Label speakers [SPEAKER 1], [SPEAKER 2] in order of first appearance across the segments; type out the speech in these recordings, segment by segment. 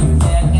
[SPEAKER 1] you. can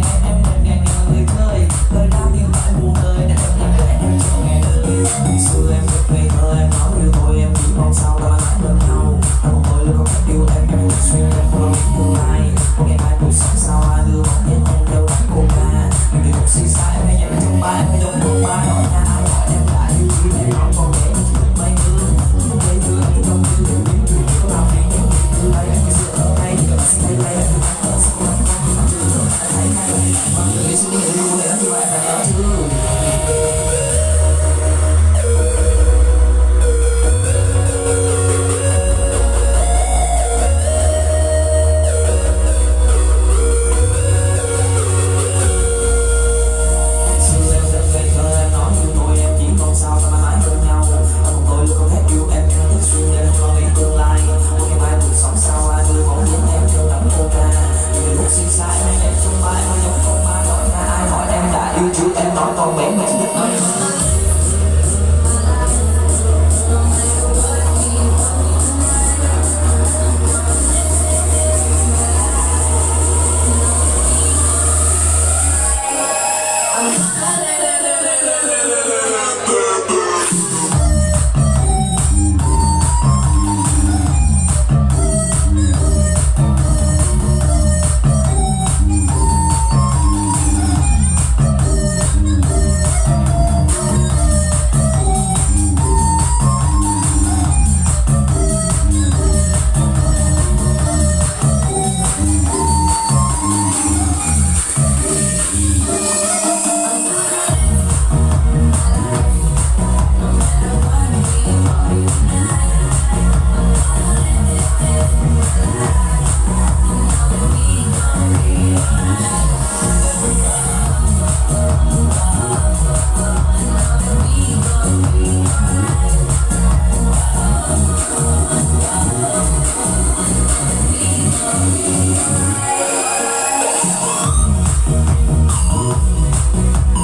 [SPEAKER 2] two,